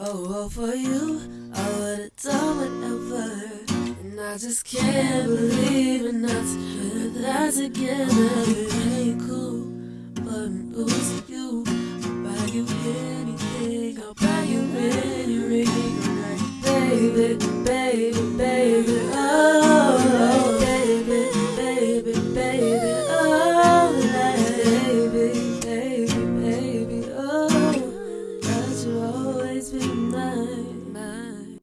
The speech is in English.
Oh, well, for you, I would've done whatever. And I just can't believe in us. Put that together, it ain't cool. But who's you? I'll buy you anything, I'll buy you any ring. Like, baby, baby, baby, oh. Baby, baby, baby, oh. Baby. Tonight.